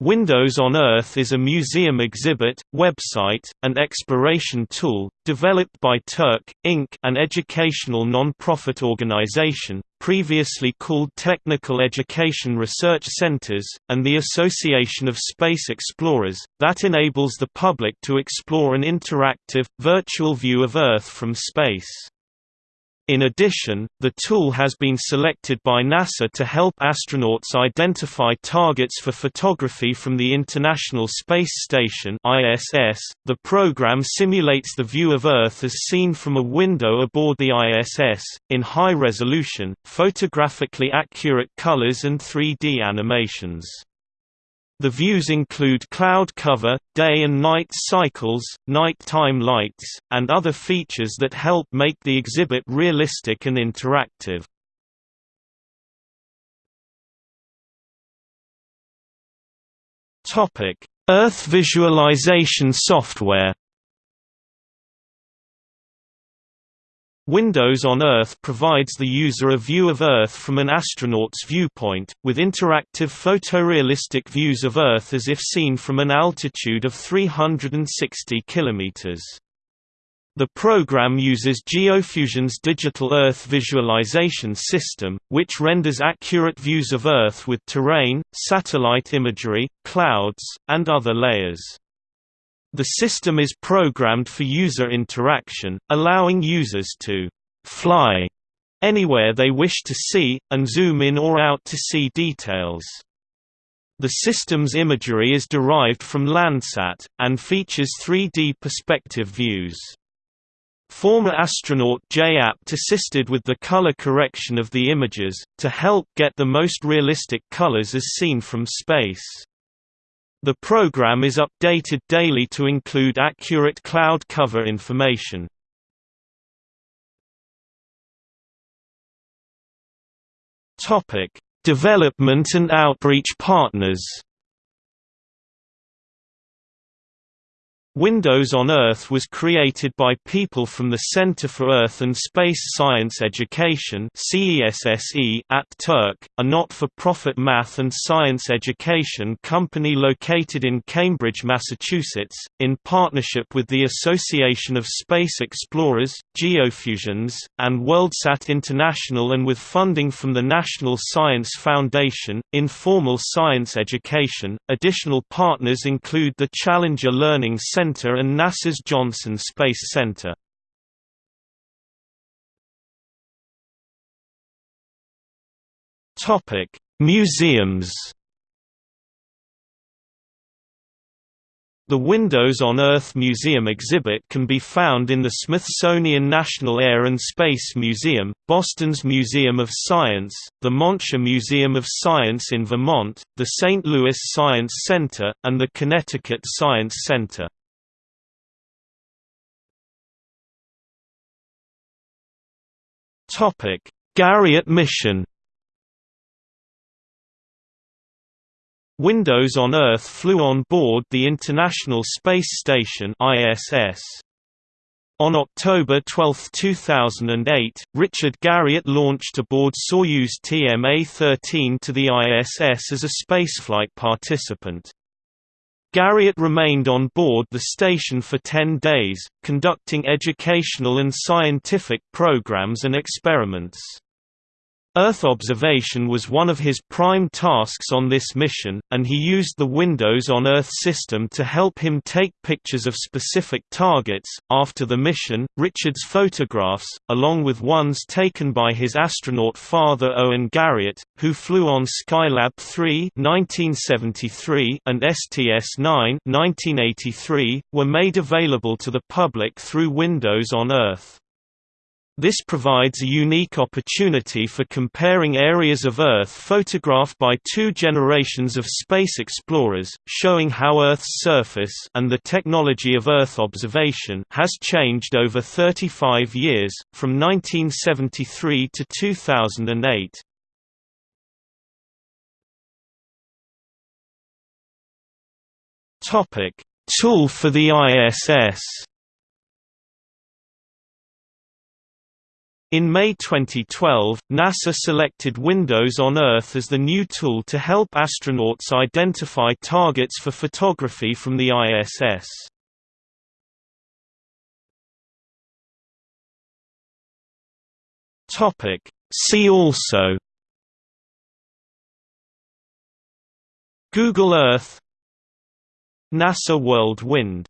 Windows on Earth is a museum exhibit, website, and exploration tool, developed by TERC, Inc. an educational non-profit organization, previously called Technical Education Research Centers, and the Association of Space Explorers, that enables the public to explore an interactive, virtual view of Earth from space. In addition, the tool has been selected by NASA to help astronauts identify targets for photography from the International Space Station (ISS). The program simulates the view of Earth as seen from a window aboard the ISS in high resolution, photographically accurate colors and 3D animations. The views include cloud cover, day and night cycles, nighttime lights, and other features that help make the exhibit realistic and interactive. Earth visualization software Windows on Earth provides the user a view of Earth from an astronaut's viewpoint, with interactive photorealistic views of Earth as if seen from an altitude of 360 km. The program uses GeoFusion's Digital Earth Visualization System, which renders accurate views of Earth with terrain, satellite imagery, clouds, and other layers. The system is programmed for user interaction, allowing users to «fly» anywhere they wish to see, and zoom in or out to see details. The system's imagery is derived from Landsat, and features 3D perspective views. Former astronaut Jay Apt assisted with the color correction of the images, to help get the most realistic colors as seen from space. The program is updated daily to include accurate cloud cover information. Development and outreach partners. Windows on Earth was created by people from the Center for Earth and Space Science Education at TERC, a not-for-profit math and science education company located in Cambridge, Massachusetts, in partnership with the Association of Space Explorers, Geofusions, and WorldSat International and with funding from the National Science Foundation, Informal Science Education. Additional partners include the Challenger Learning Center Center and NASA's Johnson Space Center. Topic: Museums. The Windows on Earth Museum exhibit can be found in the Smithsonian National Air and Space Museum, Boston's Museum of Science, the Montshire Museum of Science in Vermont, the St. Louis Science Center, and the Connecticut Science Center. Topic: Garriott mission. Windows on Earth flew on board the International Space Station (ISS). On October 12, 2008, Richard Garriott launched aboard Soyuz TMA-13 to the ISS as a spaceflight participant. Garriott remained on board the station for 10 days, conducting educational and scientific programs and experiments. Earth observation was one of his prime tasks on this mission, and he used the Windows on Earth system to help him take pictures of specific targets. After the mission, Richard's photographs, along with ones taken by his astronaut father Owen Garriott, who flew on Skylab 3 (1973) and STS-9 (1983), were made available to the public through Windows on Earth. This provides a unique opportunity for comparing areas of Earth photographed by two generations of space explorers, showing how Earth's surface and the technology of Earth observation has changed over 35 years, from 1973 to 2008. Tool for the ISS In May 2012, NASA selected Windows on Earth as the new tool to help astronauts identify targets for photography from the ISS. See also. Google Earth. NASA World Wind